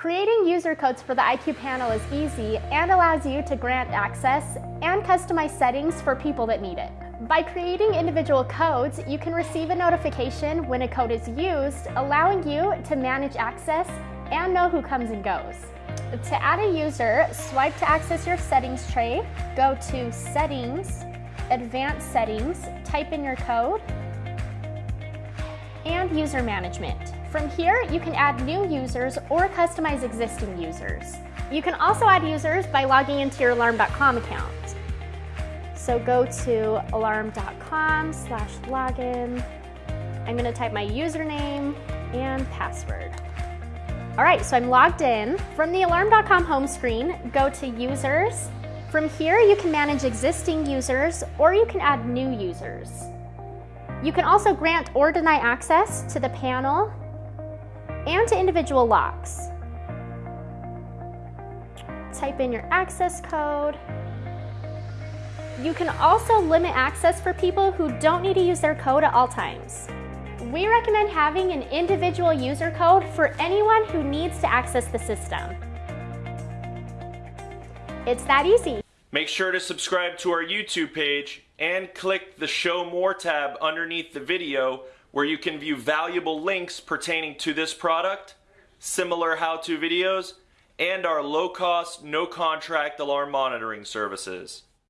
Creating user codes for the IQ panel is easy and allows you to grant access and customize settings for people that need it. By creating individual codes, you can receive a notification when a code is used, allowing you to manage access and know who comes and goes. To add a user, swipe to access your settings tray, go to Settings, Advanced Settings, type in your code, and User Management. From here, you can add new users or customize existing users. You can also add users by logging into your alarm.com account. So go to alarm.com slash login. I'm gonna type my username and password. All right, so I'm logged in. From the alarm.com home screen, go to users. From here, you can manage existing users or you can add new users. You can also grant or deny access to the panel and to individual locks. Type in your access code. You can also limit access for people who don't need to use their code at all times. We recommend having an individual user code for anyone who needs to access the system. It's that easy. Make sure to subscribe to our YouTube page and click the Show More tab underneath the video where you can view valuable links pertaining to this product, similar how-to videos, and our low-cost, no-contract alarm monitoring services.